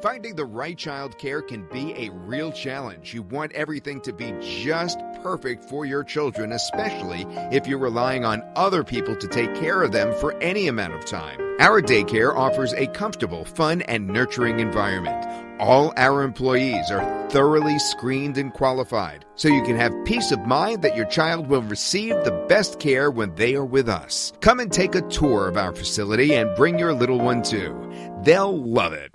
Finding the right child care can be a real challenge. You want everything to be just perfect for your children, especially if you're relying on other people to take care of them for any amount of time. Our daycare offers a comfortable, fun, and nurturing environment. All our employees are thoroughly screened and qualified, so you can have peace of mind that your child will receive the best care when they are with us. Come and take a tour of our facility and bring your little one too. They'll love it.